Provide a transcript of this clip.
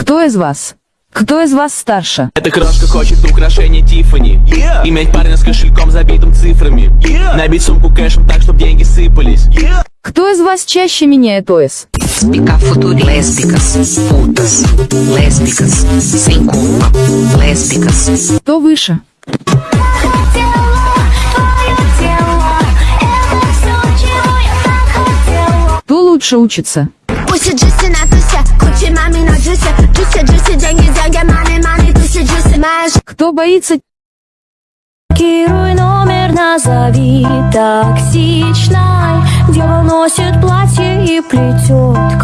Кто из вас? Кто из вас старше? Эта крошка хочет украшение Тиффани Yeah. Иметь парня с кошельком забитым цифрами Yeah. Nabить сумку кэшем так, чтобы деньги сыпались Yeah. Кто из вас чаще меняет ОС? Futuri lésbicas, putas, lésbicas, sem culpa, lésbicas. Кто выше? Кто лучше учится? Пусть Кто боится? Блокируй номер, назови токсичной Дева носит платье и плетет